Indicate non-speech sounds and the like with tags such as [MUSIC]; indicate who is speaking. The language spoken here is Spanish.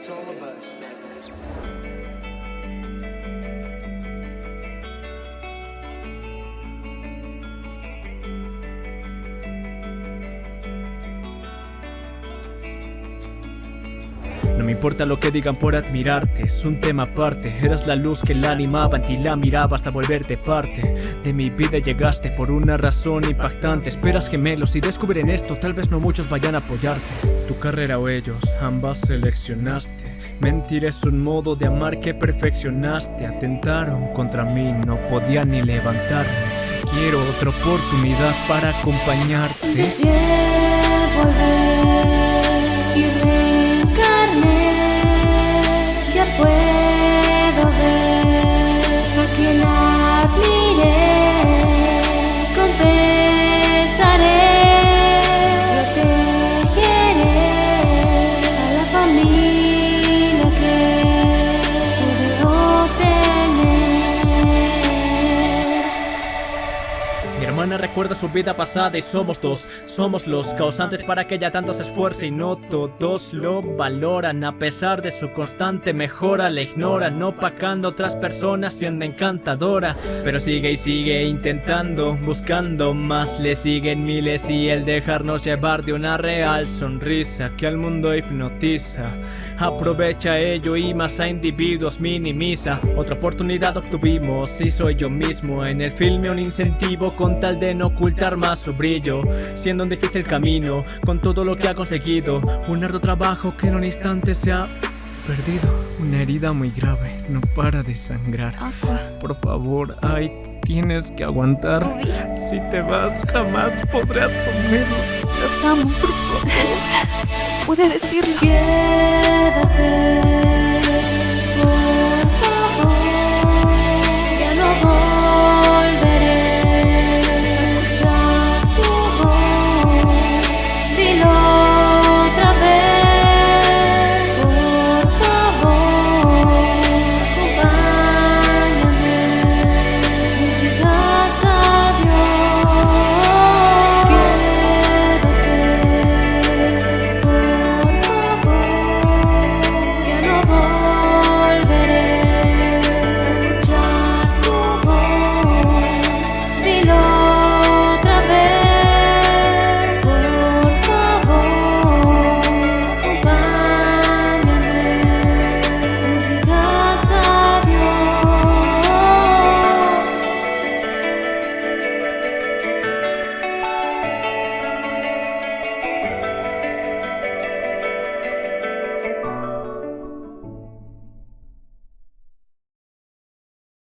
Speaker 1: It's all about No me importa lo que digan por admirarte, es un tema aparte. Eras la luz que la animaba, en ti la miraba hasta volverte parte. De mi vida llegaste por una razón impactante. Esperas gemelos y descubren esto, tal vez no muchos vayan a apoyarte. Tu carrera o ellos, ambas seleccionaste. Mentir es un modo de amar que perfeccionaste. Atentaron contra mí, no podía ni levantarme. Quiero otra oportunidad para acompañarte.
Speaker 2: Volver y
Speaker 1: Where recuerda su vida pasada y somos dos. Somos los causantes para que ella tanto se esfuerce Y no todos lo valoran. A pesar de su constante mejora La ignoran, no pacando otras personas siendo encantadora. Pero sigue y sigue intentando Buscando más, le siguen miles Y el dejarnos llevar de una real sonrisa Que al mundo hipnotiza. Aprovecha ello y más a individuos minimiza. Otra oportunidad obtuvimos y soy yo mismo. En el filme un incentivo con tal de no ocultar más su brillo Siendo un difícil camino con todo lo que ha conseguido. Un arduo trabajo que en un instante se ha perdido. Una herida muy grave, no para de sangrar. Por favor, ay, tienes que aguantar. Si te vas jamás podré asumirlo.
Speaker 2: Los amo, por favor. [LAUGHS] Pude decirlo. Quédate